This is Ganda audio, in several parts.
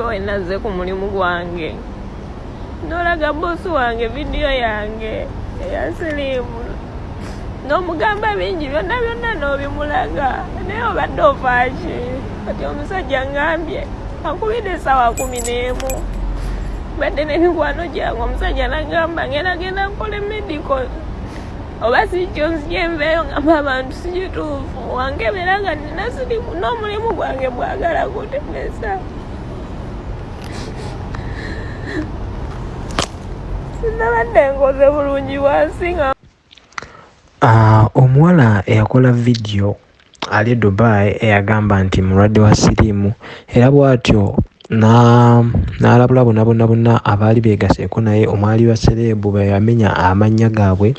nga wenazze ku mulimu gwange nolaga bosi wange vidiyo yange eya siriimu n'omugamba bingi byonna byonna n'obimulaga. Naye obadde ofaaki. Kati omusajja ngambye ankubidde essaawa kumi n'emu. Badde n'emikwano gyange omusajja nagamba ngenda genda nkola emediko oba sikyo nzyenveeyo ngamba abantu sikituufu wankebera nga nina sirimu n'omulimu gwange bwagala kutemesa sinabadde nkoze bulungi wansi nga Ah, omuwala eyakola vidiyo ali dubai eyagamba nti mulwadde wa siriimu. Era bw'atyo na- n'alabula bonna bonna bonna abaali beegaseeko naye omwali wa sereebu beyamenya amannya gaabwe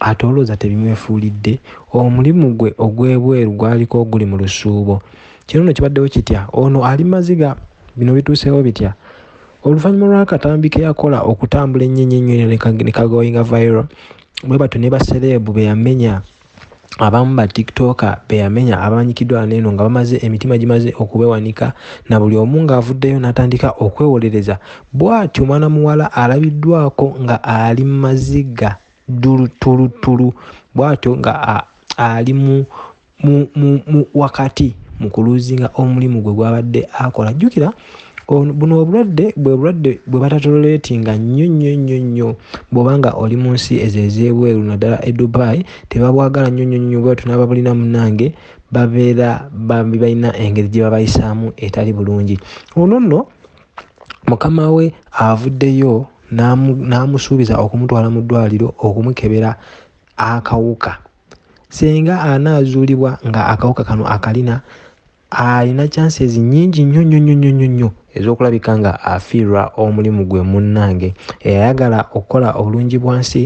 ate olowooza tebimwefuulidde. Omulimu gwe ogw'ebweru gwaliko guli mu lusuubo. Kino nno kibaddewo kitya? Ono ali maziga bino bituuseewo bitya oluvannyuma lw'akatambi ke yakola okutambula ennyo ne ne kagoyinga viral. Bwe batyo ne basereebu be yamenya abamu ba tiktoka be yamenya abamanyikiddwa neeno nga bamaze emitima gimaze okubewanika na buli omu ng'avuddeyo n'atandika okwewolereza. Bw'atyo mwana muwala alabiddwako nga ali mu maziga dulutulutulu bw'atyo nga ali mu, mu, mu, mu wakati mu kuluuzinga omulimu gwe gwabadde akola. Jjukira buno obulwadde bwe bulwadde bwe batatoletinga nnyo nnyo nnyo nnyo. Bw'oba nga oli mu nsi ezo ez'ebweru naddala e dubai tebabwagala nnyo nnyo nnyo bwetyo n'ababulina munnange babeera bambi balina engeri gye babayisaamu etali bulungi. Ono nno mukama we avuddeyo n'amu- n'amusuubiza okumutwala mu ddwaliro okumukebera akawuka. Singa anaazuulibwa nga akawuka kano akalina alina chances nnyingi nnyo nnyo nnyo nnyo nnyo nnyo ez'okulabika nga afiirwa omulimu gwe munnange. Eyayagala okukola obulungi bwansi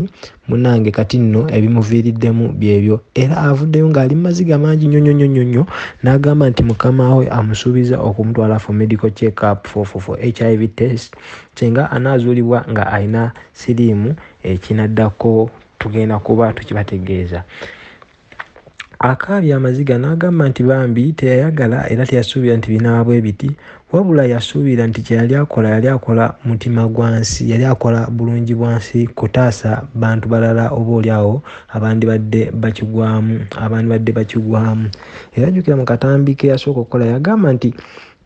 munnange kati nno ebimuviiriddemu byebyo. Era avuddeyo ng'ali mu maziga mangi nnyo nnyo nnyo nnyo nnyo n'agamba nti mukama we amusuubiza okumutwala for medical check up for, for, for hiv test. Singa anaazuulibwa nga alina siriimu ekinaddako tugenda kuba tukibategeeza akaabya amaziga n'agamba nti bambi teyayagala era teyasuubira nti binaaba bwe biti wabula yasuubira nti kyeyali akola yali akola mutima gwansi yali akola bulungi bwansi kutaasa bantu balala oba oliawo abandibadde bakigwamu abandibadde bakigwamu. Era jjukira mu katambi ke yasooka okukola yagamba nti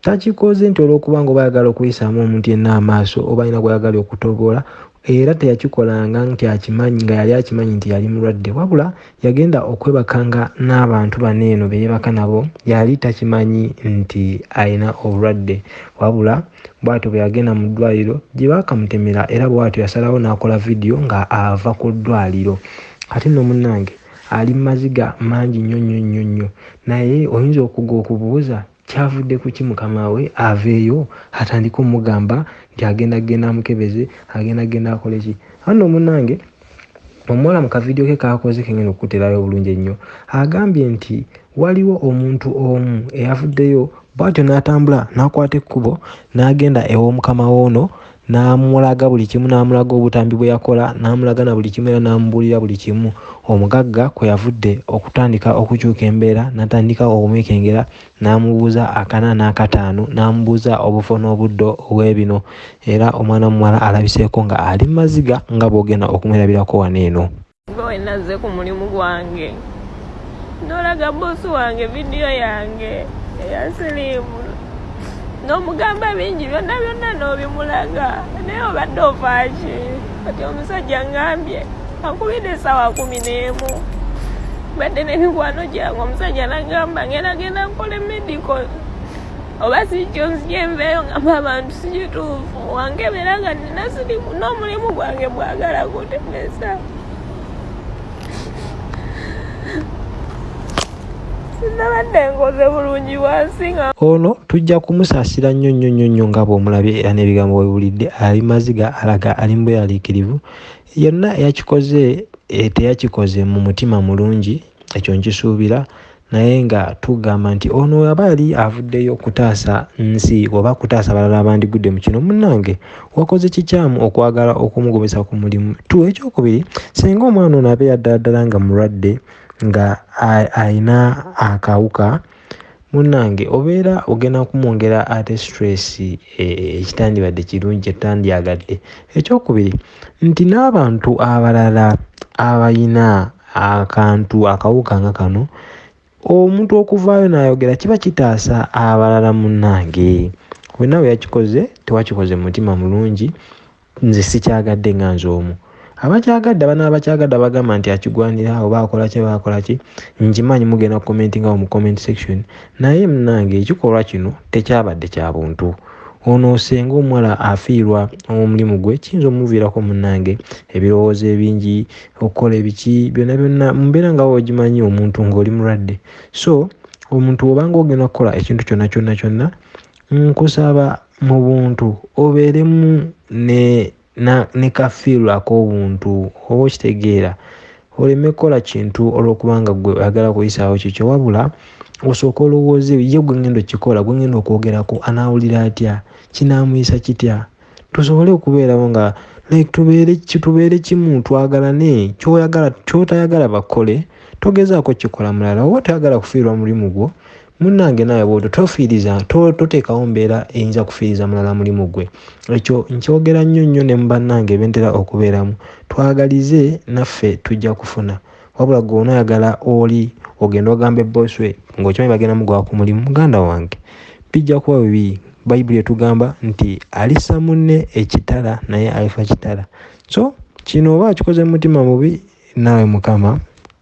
takikoze nti olw'okuba nga oba ayagala okuyisaamu omuntu yenna amaaso oba alina gwayagala okutobola era teyakikolanga nti akimanyi nga yali akimanyi nti yali mulwadde. Wabula yagenda okwebakanga n'abantu bano eno beyebaka nabo yali takimanyi nti alina obulwadde. Wabula bwatyo bwe yagenda mu ddwaliro gye baakamutemera era bwatyo yasalawo n'akola vidiyo nga ava ku ddwaliro. Ate nno munnange ali mu maziga mangi nnyo nnyo nnyo nnyo. Naye oyinza okuga okubuuza kyavudde ku ki mukama we aveeyo atandike omugamba nti agenda genda amukebeze agenda genda akole ki? Anno munnange omuwala mu kavidiyo ke kakoze kengenda okukuterayo obulungi ennyo. Agambye nti waliwo omuntu omu eyavuddeyo bwatyo n'atambula n'akwata ekkubo n'agenda ew'omukama woono n'amulaga buli kimu n'amulaga obutambi bwe yakola n'amulaga na buli kimu era n'amubuulira buli kimu. Omugagga kwe yavudde okutandika okukyuka embeera n'atandika okumwekengera n'amubuuza akana n'akataano n'amubuuza obufo n'obuddo obw'ebino. Era omwana muwala alabiseeko nga ali mu maziga nga bw'ogenda okumwerabirako wano eno. Nga wenazze ku mulimu gwange. Nolaga bosi wange vidiyo yange eya siriimu n'omugamba bingi byonna byonna n'obimulaga. Naye obadde ofaaki kati omusajja ngambye ankubidde essaawa kumi n'emu. Badde n'emikwano gyange omusajja nagamba ngenda genda nkola emediko oba sikyo nzyenveeyo ngamba abantu sikituufu wankebera nga nina sirimu n'omulimu gwange bwagala kutemesa sinabadde nkoze bulungi bwansi nga ono tujja kumusaasira nnyo nnyo nnyo nnyo nga bw'omulabye era n'ebigambo webulidde ali maziga alaga ali mbuyaliikirivu yonna eyakikoze eh, teyakikoze mu mutima mulungi ekyo nkisuubira. Naye nga tugamba nti ono aba yali avuddeyo kutaasa nsi oba kutaasa abalala abandigudde mu kino. Munnange wakoze kikyamu okwagala okumugobesa ku mulimu. Tu ekyokubiri singa omwana ono abeera ddala ddala nga mulwadde nga ayina akawuka munnange obeera ogenda kumwongera ate stress e, ekitandibadde kirungi kyetandyagadde. Ekyokubiri nti n'abantu abalala abayina akantu akawuka nga kano omuntu okuvaayo n'ayogera kiba kitaasa abalala munnange. Wenna we yakikoze tewakikoze mutima mulungi nze sikyagadde nga nze omu abakyagadde abana abakyagadde abagamba nti akigwanira oba akola ki baakola ki? Nkimanyi mugenda kukomentingawo mu comment section. Naye munange ekikolwa kino tekyabadde kya buntu. Ono osenga omuwala afiirwa omulimu gwe kiyinza omuviirako munange ebirowoozo ebingi okukola ebiki byonna byonna mumbeera nga wogimanyi omuntu ng'oli mulwadde. So omuntu obanga ogenda kukola ekintu kyonna kyonna kyonna nkusaba mu buntu obeeremu ne ne kafiirwa ak'obuntu oba okitegeera oleme kukola kintu olwokubanga gwe oyagala kuyisaawo kikyo wabula osooka olowooze ye gwe ngenda okikola gwe ngenda okwogerako anaawulira atya? Kinaamuyisa kitya? Tusobole okubeerawo nga tubeere kimu twagalane kyoyagala kyotayagala bakole togezaako kikola mulala oba toyagala kufiirwa mulimu gwo munnange naawe bwotyo tofiiriza toteekawo mbeera eyinza kufiiriza mulala mulimu gwe. Ekyo nkyogera nnyo nnyo ne mubannange bentera okubeeramu. Twagalize naffe tujja kufuna. Wabula gwe onaayagala oli ogenda ogamba eboswe ng'okimanyi bagenda mugwa ku mulimu muganda wange bijja kuba bibi. Bayibuli etugamba nti alisa munne ekitala naye alifa kitala. So kino oba akikoze mu mutima mubi naawe mukama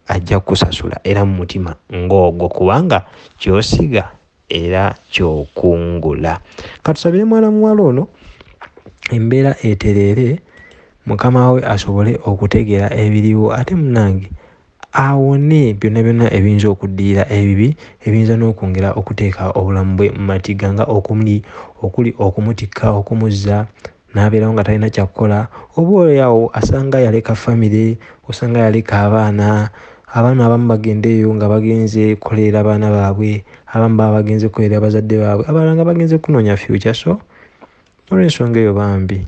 ajja kukusasula era mu mutima ng'ogwo kubanga kyosiga era kyokungula. Katusabire mwana muwala ono embeera etereere mukama we asobole okutegeera ebiriwo ate munange awone byonna byonna ebiyinza okuddiira ebibi ebiyinza n'okwongera okuteeka obulamu bwe mu matiga nga okumuli okuli okumutikka okumuzza n'abeerawo nga talina kyakukola oba oyawo asanga yaleka famire osanga yaleka abaana abaana abamu bagenda eyo nga bagenze kukolera abaana baabwe abamu baba bagenze kukolera bazadde baabwe. Abalala nga bagenze kunoonya future so olw'ensonga eyo bambi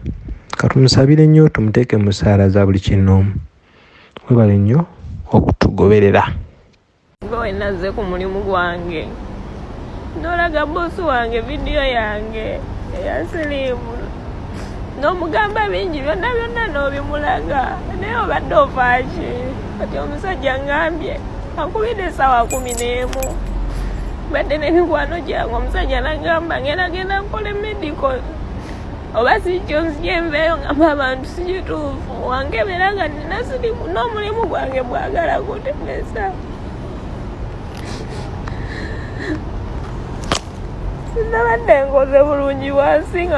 katumusabire nnyo tumuteeke mu ssaala za buli kinoomu webale nnyo okutugoberera. Nga wenazze ku mulimu gwange nolaga bosi wange vidiyo yange eya siriimu n'omugamba bingi byonna byonna n'obimulaga naye obadde ofaaki kati omusajja ngambye ankubidde essaawa kumi n'emu. Badde n'emikwano gyange omusajja nagamba ngenda genda nkola emedico oba sikyo nzijenveeyo ngamba abantu sikituufu wankebera nga nina sirimu n'omulimu gwange bwagala kutemesa sinabadde nkoze bulungi bwansi nga